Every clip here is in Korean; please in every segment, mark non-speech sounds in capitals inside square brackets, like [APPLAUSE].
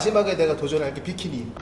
마지막에 내가 도전할 게 비키니.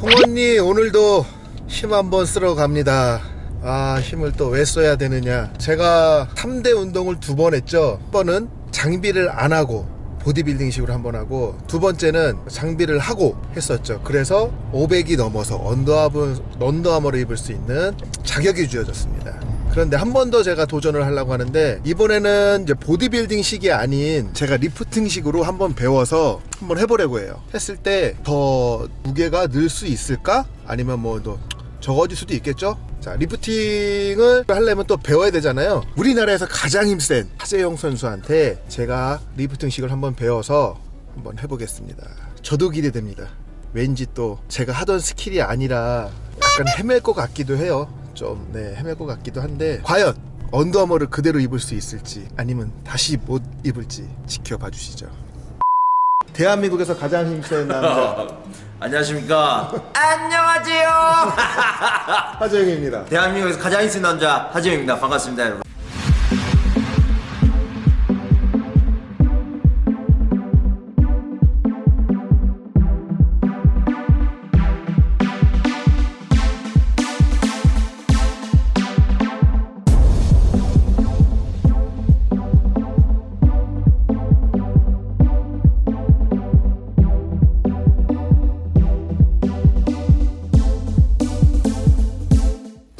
홍언니 오늘도 힘 한번 쓰러 갑니다. 아 힘을 또 왜 써야 되느냐. 제가 3대 운동을 두 번 했죠. 한 번은 장비를 안 하고 보디빌딩식으로 한 번 하고 두 번째는 장비를 하고 했었죠. 그래서 500이 넘어서 언더아머, 언더아머를 입을 수 있는 자격이 주어졌습니다. 그런데 한 번 더 제가 도전을 하려고 하는데 이번에는 이제 보디빌딩식이 아닌 제가 리프팅식으로 한번 배워서 한번 해보려고 해요. 했을 때 더 무게가 늘 수 있을까? 아니면 뭐 더 적어질 수도 있겠죠? 자, 리프팅을 하려면 또 배워야 되잖아요. 우리나라에서 가장 힘센 하재영 선수한테 제가 리프팅식을 한번 배워서 한번 해보겠습니다. 저도 기대됩니다. 왠지 또 제가 하던 skill이 아니라 약간 헤맬 것 같기도 해요. 좀, 네, 헤맬 것 같기도 한데, 과연 Under Armour를 그대로 입을 수 있을지, 아니면 다시 못 입을지 지켜봐 주시죠. 대한민국에서 가장 힘센 남자, [LAUGHS] 안녕하십니까. 안녕하세요. [LAUGHS] 하재영입니다. 대한민국에서 가장 힘센 남자 하재영입니다. 반갑습니다, 여러분.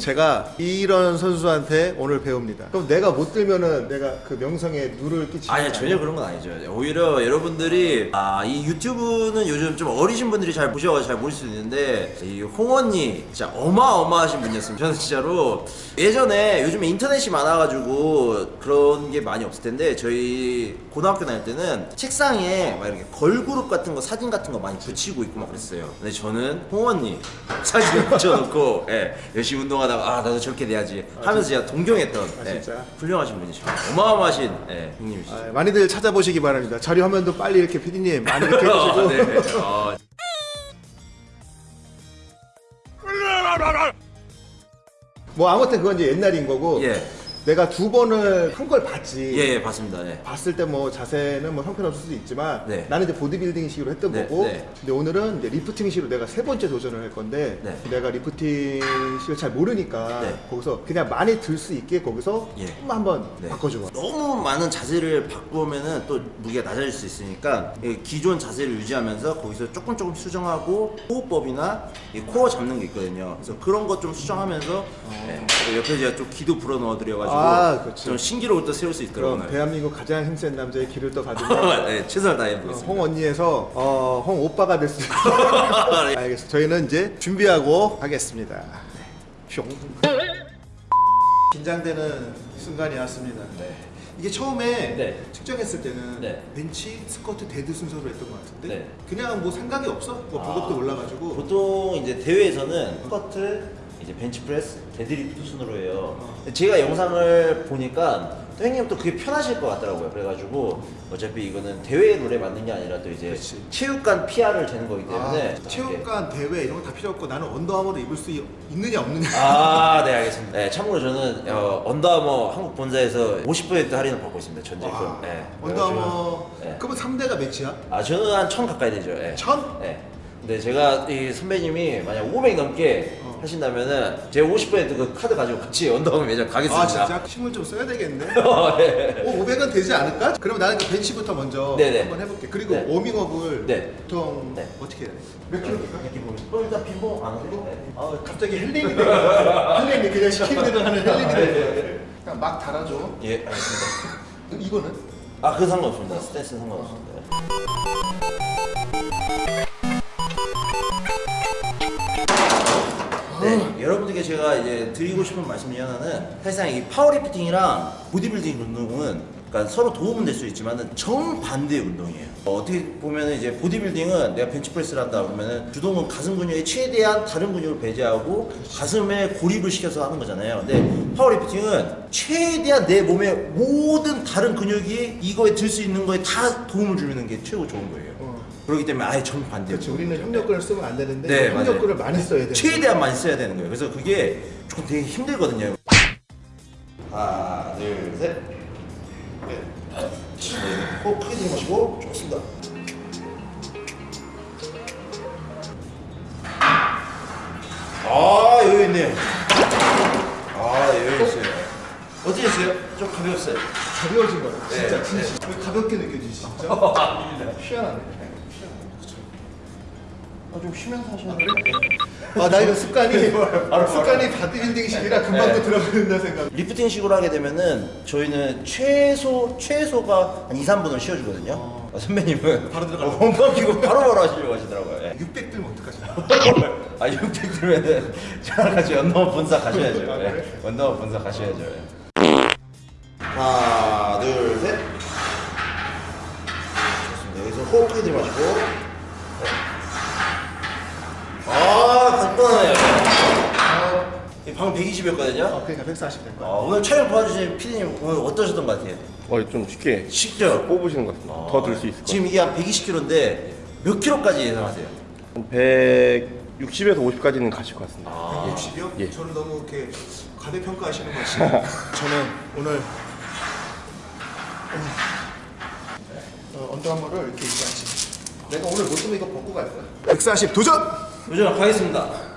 제가 이런 선수한테 오늘 배웁니다. 그럼 내가 못 들면은 내가 그 명성에 누를 끼치는 아니 전혀 그런 건 아니죠. 오히려 여러분들이 아, 이 유튜브는 요즘 좀 어리신 분들이 잘 보셔서 잘 모를 수 있는데 이 홍언니 진짜 어마어마하신 분이었으면 저는 진짜로 예전에 요즘에 인터넷이 많아가지고 그런 게 많이 없을 텐데 저희 고등학교 다닐 때는 책상에 막 이렇게 걸그룹 같은 거 사진 같은 거 많이 붙이고 있고 막 그랬어요. 근데 저는 홍언니 사진을 붙여놓고 예, 열심히 운동하다 가 아 나도 저렇게 돼야지 하면서 제가 동경했던 아, 예, 진짜? 훌륭하신 분이시죠. 어마어마하신 예, 형님이시죠. 아, 많이들 찾아보시기 바랍니다. 자료 화면도 빨리 이렇게 PD님 많이 이렇게 [LAUGHS] 해주시고 네. 어, 뭐 아무튼 그건 이제 옛날인 거고 예. 내가 두 번을 한 걸 봤지. 예, 예, 봤습니다. 예. 봤을 때 뭐 자세는 뭐 형편없을 수도 있지만 네. 나는 이제 보디빌딩 식으로 했던 네, 거고 네. 근데 오늘은 이제 리프팅 식으로 내가 세 번째 도전을 할 건데 네. 내가 리프팅 식을 잘 모르니까 네. 거기서 그냥 많이 들 수 있게 거기서 예. 조금만 한번 네. 바꿔줘 봐. 너무 많은 자세를 바꾸면은 또 무게가 낮아질 수 있으니까 이 기존 자세를 유지하면서 거기서 조금 조금 수정하고 호흡법이나 이 코어 잡는 게 있거든요. 그래서 그런 것 좀 수정하면서 예. 그리고 옆에 제가 좀 기도 불어 넣어드려가지고 아, 그렇지. 좀 신기록을 또 세울 수 있더라고요. 그럼 대한민국 가장 힘센 남자의 길을 또 가지고 [LAUGHS] 네, 최선을 다해 보겠습니다. 홍 언니에서 어, 홍 오빠가 됐습니다. [LAUGHS] 알겠습니다. 저희는 이제 준비하고 하겠습니다. 뿅. 긴장되는 순간이 왔습니다. 이게 처음에 네. 측정했을 때는 네. 벤치, 스쿼트, dead 순서로 했던 것 같은데 네. 그냥 뭐 생각이 없어. 뭐 아, 올라가지고 보통 이제 대회에서는 스쿼트, 이제 벤치프레스, 데드리프트 순으로 해요. 어. 제가 영상을 보니까 또 형님 또 그게 편하실 것 같더라고요. 그래가지고 어차피 이거는 대회 룰에 맞는 게 아니라 또 이제 그치. 체육관 PR을 재는 거기 때문에 아, 체육관 대회 이런 거 다 필요 없고 나는 Under Armour를 입을 수 있- 있느냐 없느냐. 아, 네 알겠습니다. 네, 참고로 저는 어, 언더아머 한국 본사에서 50% 할인을 받고 있습니다. 전 제품. 와, 네. 언더아머 네. 그러면 3대가 몇이야? 아 저는 한천 가까이 되죠. 예. 천? 네. 근데 제가 이 선배님이 만약 500 넘게 어. 하신다면은 제가 50%그 카드 가지고 같이 언더아머 매장 가겠습니다. 아 진짜 힘을 좀 써야 되겠네. [LAUGHS] 어, 네. 오, 500은 되지 않을까? 그러면 나는 그 벤치부터 먼저 네네. 한번 해볼게. 그리고 네. 워밍업을 네. 보통 네. 어떻게 해야 돼? 몇 킬로? 이렇게 보면 또 일단 빈봉 안 하고 네. 아 갑자기 헬린이 돼. [LAUGHS] 헬린이 그냥 시키는 대로 하는 헬린이 돼. 그냥 막 달아줘. 예 알겠습니다. [LAUGHS] 그럼 이거는? 아 그 상관없습니다. 스탠스 상관없습니다. 여러분들께 제가 이제 드리고 싶은 말씀 중에 하나는 사실상 이 powerlifting이랑 보디빌딩 운동은 그러니까 서로 도움은 될 수 있지만 정반대의 운동이에요. 어, 떻게 보면 이제 보디빌딩은 내가 벤치프레스를 한다 그러면은 주동은 가슴 근육에 최대한 다른 근육을 배제하고 가슴에 고립을 시켜서 하는 거잖아요. 근데 powerlifting은 최대한 내 몸의 모든 다른 근육이 이거에 들 수 있는 거에 다 도움을 주는 게 최고 좋은 거예요. 어. 그렇기 때문에 아예 정반대. 그렇죠. 우리는 협력근을 쓰면 안 되는데 네, 협력근을. 많이 써야 돼요. 최대한 많이 써야 되는 거예요. 그래서 그게 조금 되게 힘들거든요. 하나, 둘, 셋. 네. 호 크게 들이마시고 좋습니다. 아 여유 있네요. 아 여유 있어요. 어떠셨어요? 좀 가벼웠어요. 가벼워진 거예요. 진짜 네, 진짜. 왜 가볍게 느껴지지 진짜? 희한하네. 아, 좀 쉬면서 하셔야 돼요. 아 나 이거 습관이 습관이 바디빌딩식이라 금방 네. 또 들어버린다 생각. 리프팅식으로 하게 되면은 저희는 최소 최소가 한 2, 3분을 쉬어주거든요. 어, 선배님은 바로 들어가요. 원반 피고 바로바로 하시려고 하시더라고요. 예. 600 들면 어떡하지? [LAUGHS] 아600 들면은 저랑 같이 연동업 분사 가셔야죠. 아, 예. 그래? 연동업 분사 가셔야죠. 예. 하나 둘 셋. 좋습니다. 여기서 호흡 크게 들이마시고. 네. 아 간단해요. 방금 120이었거든요. 어, 그러니까 140 될 거야. 아, 오늘 촬영 도와주신 피디님 오늘 어떠셨던 것 같아요? 어, 좀 쉽게 쉽죠? 뽑으시는 것 같습니다. 더들 수 있을 것 지금 이게 한 120kg인데 몇 킬로까지 예상하세요? 같아요. 160에서 50까지는 가실 것 같습니다. 아. 60이요? 예. 저는 너무 이렇게 과대평가하시는 것 같아요. [LAUGHS] 저는 오늘 어, 언더아머를 이렇게 입고 왔지. 내가 오늘 못 쓰면 이거 벗고 갈 거야. 140 도전! 도전. 좋습니다.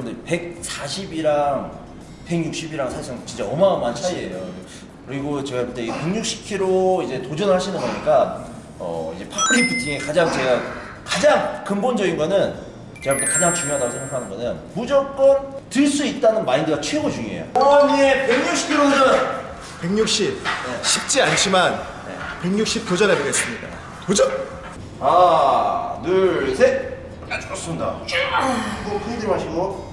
여러분들 140이랑 160이랑 사실상 진짜 어마어마한 차이예요. 그리고 제가 그때 160kg 이제 도전하시는 거니까 어 이제 파워리프팅의 가장 제가 가장 근본적인 거는 제가 볼 때 가장 중요하다고 생각하는 거는 무조건 들 수 있다는 마인드가 최고 중요해요. 어머니의 160kg 도전. 160 네. 쉽지 않지만 160 도전해 보겠습니다. 도전! 하나, 둘, 셋. 아, 좋습니다. 호흡 크게 들이마시고.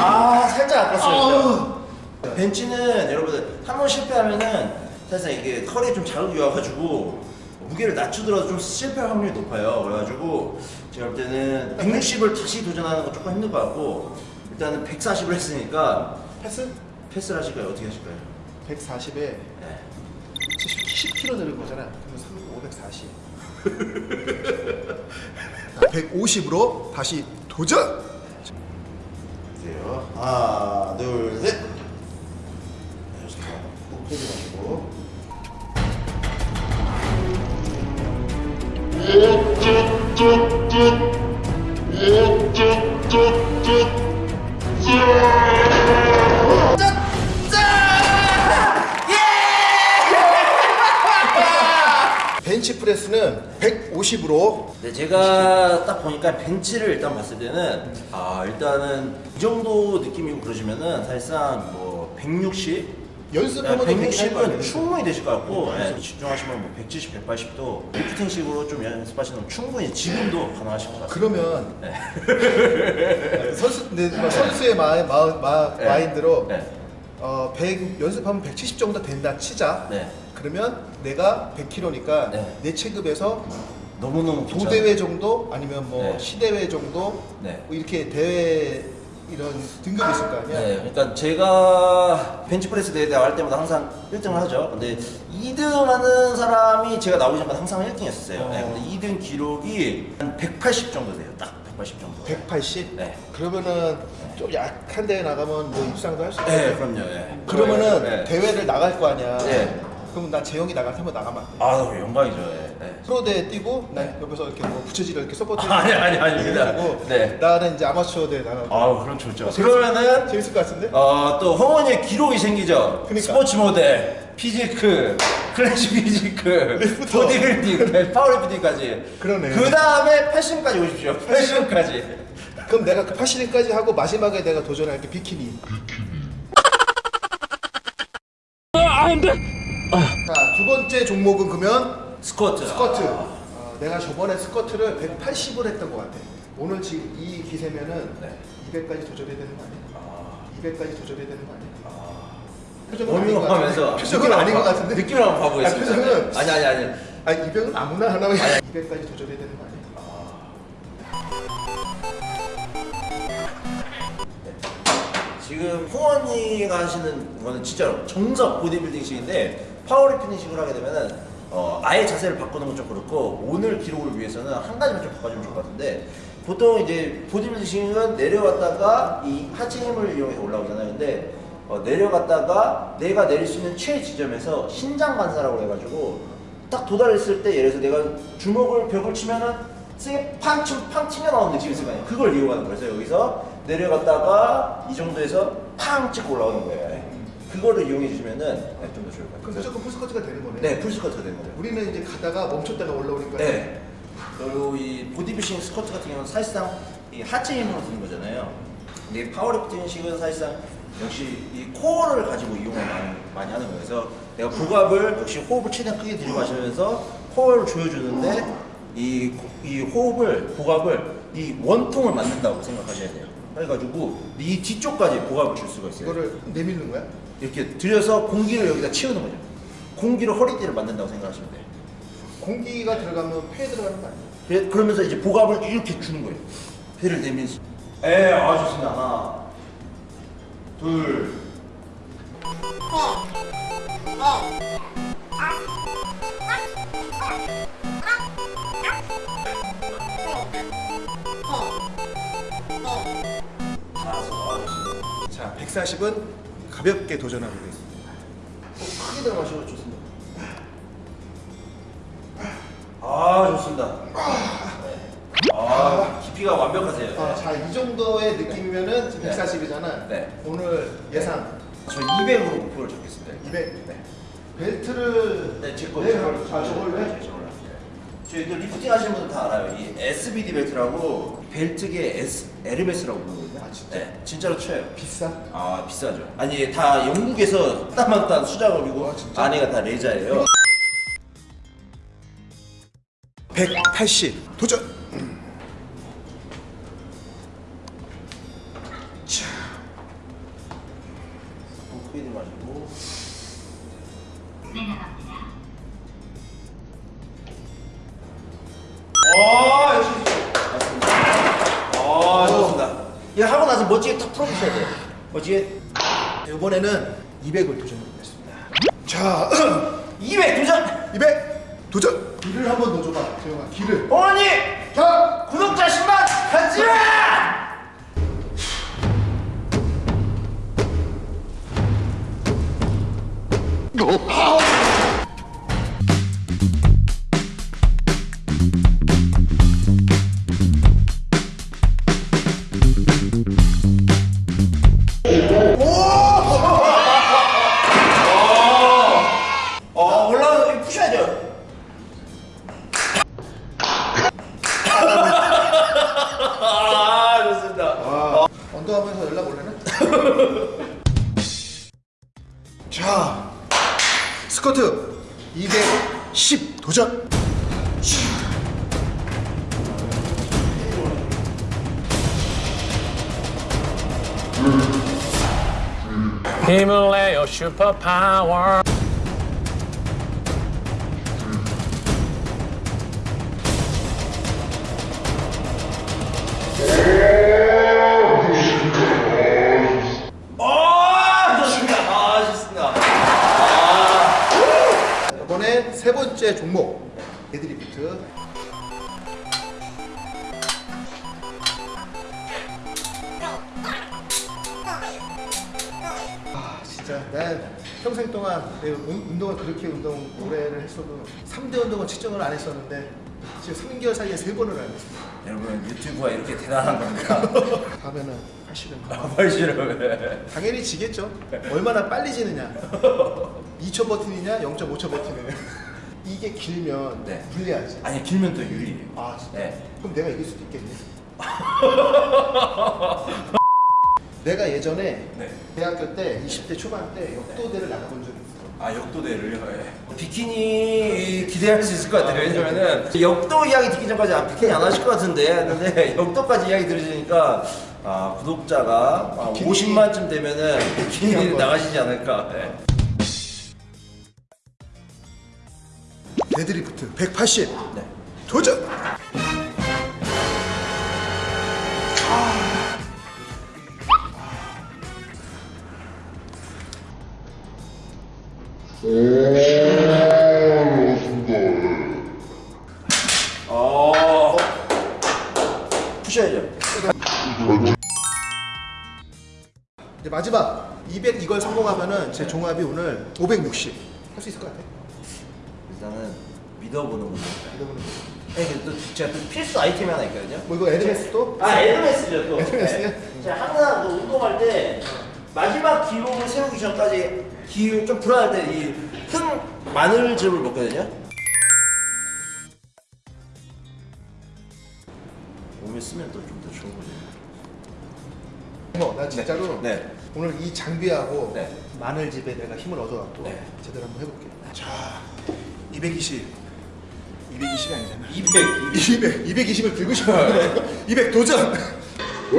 아, 살짝 아팠어요. 벤치는 여러분들 한 번 실패하면은 사실상 이게 컬이 좀 자극이 와가지고 무게를 낮추더라도 좀 실패할 확률이 높아요. 그래가지고 제가 볼 때는 160을 다시 도전하는 건 조금 힘들 것 같고 일단은 140을 했으니까 패스? 패스를 하실까요? 어떻게 하실까요? 140에 네. 10kg 늘은 거잖아. 그럼 540. 150으로 다시 도전! 하나, 둘, 셋. 네. 꼭 패지 마시고. 벤치 프레스는 150으로. 네, 제가 딱 보니까 벤치를 일단 봤을 때는 아 일단은 이 정도 느낌이고 그러시면은 사실상 뭐 160, 연습해봐도 160은 충분히 되실 것 같고 네, 집중하시면 뭐 170, 180도 리프팅식으로 좀 연습하시면 충분히 지금도 가능하실 것 같아요. 그러면 네. [LAUGHS] 선수 네, 뭐 선수의 마인, 마, 마, 네. 마인드로 네. 어, 100 연습하면 170 정도 된다 치자. 네. 그러면 내가 100kg니까 네. 내 체급에서 너무너무. 도대회 정도 아니면 뭐 네. 시대회 정도 네. 뭐 이렇게 대회 이런 등급이 있을 거 아니야. 네, 그러니까 제가 벤치프레스 대회 나갈 때마다 항상 1등을 하죠. 근데 2등 하는 사람이 제가 나오기 전까지 항상 1등이었어요. 어. 네, 근데 2등 기록이 한 180 정도 돼요. 딱 180 정도. 180? 네. 그러면은 좀 약한 대회 나가면 뭐 입상도 할 수 있고. 네, 그럼요. 네. 그러면은 네. 대회를 나갈 거 아니야. 네. 그럼 나 재영이 나갈 테면 나가면 안 돼. 아, 영광이죠. 네. 네. 프로 대회 뛰고 난 옆에서 이렇게 뭐 부처지를 이렇게 서포트 아니, 아니, 아닙니다. 네. 나는 이제 아마추어 대회 나가고 아, 그럼 좋죠. 어, 그러면은 재밌을 것 같은데? 어, 또 홍원이의 기록이 생기죠. 그러니까. 스포츠 모델, physique, classic physique, lifter. 보디빌딩, powerlifting까지. 그러네. 그 다음에 패션까지 오십시오. 패션까지. 그럼 내가 그 파시리까지 하고 마지막에 내가 도전할 게 비키니. 자, 두 번째 종목은 그러면 스쿼트. 스쿼트. 어, 내가 저번에 스쿼트를 180을 했던 것 같아. 오늘 지금 이 기세면은 네. 200까지 도전해야 되는 거 아니야? 200까지 도전해야 되는 거 아니야? 표정은 워밍업 아닌 것 같은데? 표정은 아닌 것 같은데? 느낌을 한번 봐보겠습니다. 아, 표정은 아니 아니 아니. 아니 200은 아무나 하나 200까지 도전해야 되는 거 아니야? 지금 홍원이가 하시는 거는 진짜 정석 보디빌딩식인데 파워리프팅식으로 하게 되면은 어, 아예 자세를 바꾸는 건 좀 그렇고 오늘 기록을 위해서는 한 가지만 좀 바꿔주면 좋을 것 같은데 보통 이제 보디빌딩식은 내려왔다가 이 하체 힘을 이용해서 올라오잖아요. 근데 어, 내려갔다가 내가 내릴 수 있는 최 지점에서 신장 반사라고 해가지고 딱 도달했을 때 예를 들어서 내가 주먹을 벽을 치면은 세게 팡, 치, 팡 튕겨 나오는 느낌이 있을 거 아니에요. 그걸 이용하는 거예요. 그래서 여기서 내려갔다가 이 정도에서 팡 찍고 올라오는 거예요. 그거를 이용해 주시면은 네, 좀더 좋을 것 그럼 같아요. 무조건 풀스쿼트가 되는 거네. 네, 풀스쿼트가 되는 거예요. 우리는 이제 가다가 멈췄다가 올라오니까 네. 그리고 이 보디빌딩 스쿼트 같은 경우는 사실상 이 하체 힘으로 드는 거잖아요. 근데 이 powerlifting식은 사실상 역시 이 코어를 가지고 이용을 많이, 많이 하는 거예요. 그래서 내가 복압을 역시 호흡을 최대한 크게 들이마시면서 코어를 조여주는데 이, 코- 이 호흡을 복압을 이 원통을 만든다고 생각하셔야 돼요. 그래가지고 이 뒤쪽까지 복압을 줄 수가 있어요. 이거를 내밀는 거야? 이렇게 들여서 공기를 여기다 채우는 거죠. 공기를 허리띠를 만든다고 생각하시면 돼요. 공기가 들어가면 폐에 들어가는 거 아니야? 그래- 그러면서 이제 복압을 이렇게 주는 거예요. 배를 내면서. 에, 아 좋습니다. 하나, 둘. 자, 140은 가볍게 도전하고 있습니다. 어, 크게 들어가시고 좋습니다. 아 좋습니다. 네. 아 깊이가 완벽하세요. 아, 자, 이 정도의 느낌이면은 지금 네. 140이잖아. 네. 오늘 예상 저 200으로 목표를 잡겠습니다. 200. 네. 벨트를 네, 제 거. 네. 아, 저걸? 네, 저걸로. 저희도 리프팅 하시는 분들 다 알아요. 이 SBD 벨트라고 벨트계 S, 에르메스라고 부르거든요. 아, 진짜? 네, 진짜로 쳐요. 비싸? 아 비싸죠. 아니 다 영국에서 따만딴 수작업이고 아, 진짜? 안에가 다 레자예요. 180 도전. 이번에는 200을 도전해보겠습니다. 자, [CLEARS THROAT] 200 도전. 200 도전. 길을 한번 넣어줘봐, 재영아. 길을. 어머니 자, 구독자 10만 가자. 어 이거 푸셔야죠. 아 좋습니다. 아, 언더하면서 연락 올래나? [LAUGHS] 자, 스쿼트 210 도전. 힘을 내요 슈퍼 파워 번째 종목 데드리프트. 아 진짜 난 평생 동안 운- 운동을 그렇게 운동 오래를 했어도 3대 운동은 측정을 안 했었는데 지금 3개월 사이에 세 번을 안 했습니다. 여러분 유튜브가 이렇게 대단한 겁니까? [LAUGHS] 다음에는 사실은 벌시를 당연히 지겠죠. 얼마나 빨리 지느냐. 2초 버티느냐, 0.5초 버티느냐. 이게 길면 네. 불리하지. 아니 길면 또 유리해요. 아, 진짜? 네. 그럼 내가 이길 수도 있겠네. [LAUGHS] 내가 예전에 네. 대학교 때 20대 초반 때 역도대를 나가본 적이 있어. 아 역도대를요? 예. 비키니 기대할 수 있을 것 같아요 왜냐면은 역도 이야기 듣기 전까지 아, 비키니 안 하실 것 같은데 근데 [LAUGHS] 역도까지 이야기 들으시니까 아 구독자가 아, 비키니. 50만쯤 되면은 비키니. 나가시지 않을까 예. 데드리프트 180 네. 도전. 어 이제 마지막 200 이걸 성공하면은 제 종합이 오늘 560. 할 수 있을 것 같아. 일단은 믿어보는 분들 믿어보는 거. 네, 또 제가 또 필수 아이템이 하나 있거든요 뭐 이거 에르메스도? 아 에르메스죠 또 에르메스요? 네. 제가 항상 그 운동할 때 마지막 기록을 세우기 전까지 기운 좀 불안할 때 이 큰 마늘즙을 먹거든요 몸에 쓰면 또 좀 더 좋은 거죠 어, 나 진짜로 네. 오늘 이 장비하고 네. 마늘집에 내가 힘을 얻어갖고 네. 제대로 한번 해볼게. 자, 220. 220이 아니잖아. 200 200, 220을 들고 싶어요. 200 도전. 예!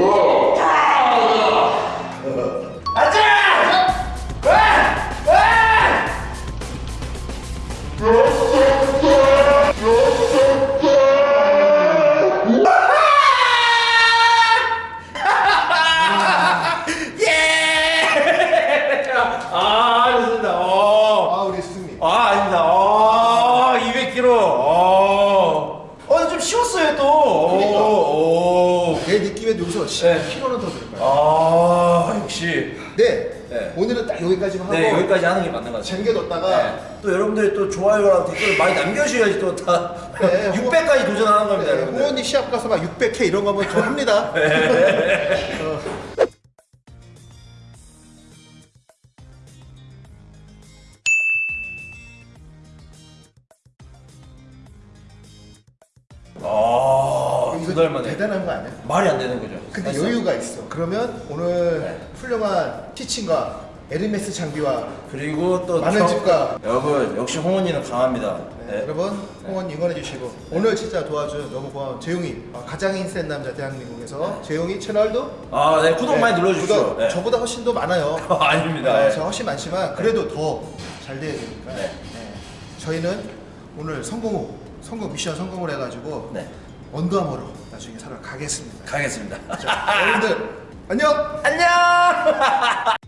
여기서 10kg는 네. 더 들을 거야. 아 역시 네. 네. 오늘은 딱 여기까지만 하고 네 여기까지 하는 게 맞는 것 같아요 쟁겨뒀다가 네. 또 여러분들이 또 좋아요랑 댓글 많이 남겨주셔야지 또다 네, [LAUGHS] 600까지 도전하는 겁니다 네, 홍원이 시합 가서 막 600K 이런 거 한번 좀 합니다. [LAUGHS] 네. 어. 아 두달 만에 대단한 거 아니야? 말이 안 되는 거죠 근데 사실상. 여유가 있어. 그러면 오늘 네. 훌륭한 티칭과 에르메스 장비와 그리고 또 많은 저- 집과 여러분 역시 홍원이는 강합니다 네, 네. 여러분 홍원 응원해 주시고 오늘 진짜 도와준 너무 고마운 재용이 어, 가장 힘센 남자 대한민국에서 재용이 채널도 아, 네 구독 네, 많이 눌러주십시오 구독. 네. 저보다 훨씬 더 많아요. [LAUGHS] 아닙니다 네, 저 훨씬 많지만 그래도 더 잘 돼야 되니까 네. 네. 저희는 오늘 성공 후 성공 미션 성공을 해가지고 네. 언더아머로 나중에 살아 가겠습니다. 가겠습니다 자, 여러분들 안녕. 안녕 [LAUGHS]